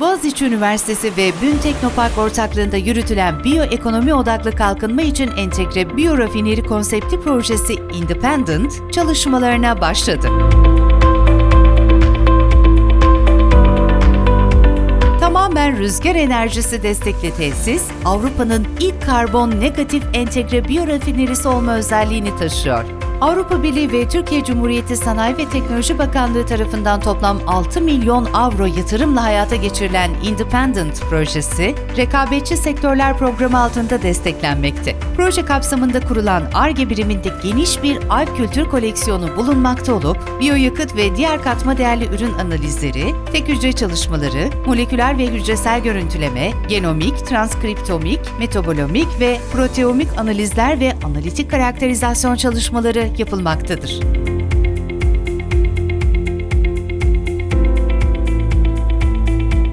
Boğaziçi Üniversitesi ve Bün Teknopark ortaklığında yürütülen biyoekonomi odaklı kalkınma için entegre biyorafineri konsepti projesi Independent çalışmalarına başladı. Tamamen rüzgar enerjisi destekli tesis, Avrupa'nın ilk karbon negatif entegre biyorafinerisi olma özelliğini taşıyor. Avrupa Birliği ve Türkiye Cumhuriyeti Sanayi ve Teknoloji Bakanlığı tarafından toplam 6 milyon avro yatırımla hayata geçirilen Independent projesi, rekabetçi sektörler programı altında desteklenmekte. Proje kapsamında kurulan ARGE biriminde geniş bir alp kültür koleksiyonu bulunmakta olup, biyoyakıt ve diğer katma değerli ürün analizleri, tek hücre çalışmaları, moleküler ve hücresel görüntüleme, genomik, transkriptomik, metabolomik ve proteomik analizler ve analitik karakterizasyon çalışmaları yapılmaktadır.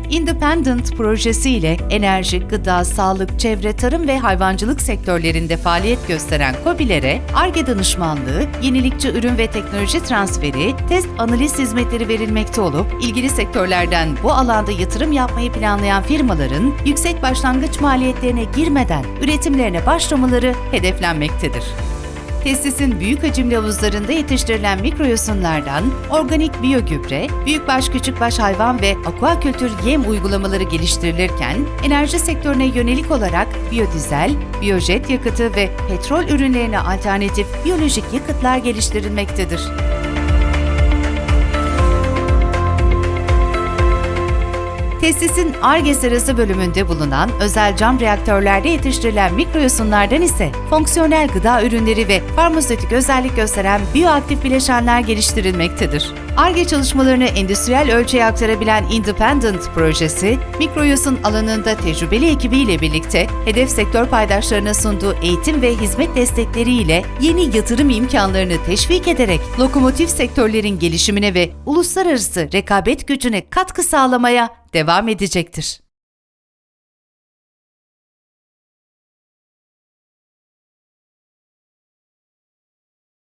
Independent projesi ile enerji, gıda, sağlık, çevre, tarım ve hayvancılık sektörlerinde faaliyet gösteren KOBİ'lere ARGE danışmanlığı, yenilikçi ürün ve teknoloji transferi, test analiz hizmetleri verilmekte olup, ilgili sektörlerden bu alanda yatırım yapmayı planlayan firmaların yüksek başlangıç maliyetlerine girmeden üretimlerine başlamaları hedeflenmektedir. Tesisin büyük hacimli havuzlarında yetiştirilen mikroyosunlardan organik biyogübre, büyükbaş küçükbaş hayvan ve akvakultür yem uygulamaları geliştirilirken, enerji sektörüne yönelik olarak biyodizel, biyojet yakıtı ve petrol ürünlerine alternatif biyolojik yakıtlar geliştirilmektedir. Tesisin ARGE sırası bölümünde bulunan özel cam reaktörlerde yetiştirilen mikroyosunlardan ise fonksiyonel gıda ürünleri ve farmasötik özellik gösteren biyoaktif bileşenler geliştirilmektedir. ARGE çalışmalarını endüstriyel ölçeğe aktarabilen Independent projesi, mikroyosun alanında tecrübeli ekibiyle birlikte hedef sektör paydaşlarına sunduğu eğitim ve hizmet destekleriyle yeni yatırım imkanlarını teşvik ederek lokomotif sektörlerin gelişimine ve uluslararası rekabet gücüne katkı sağlamaya devam edecektir.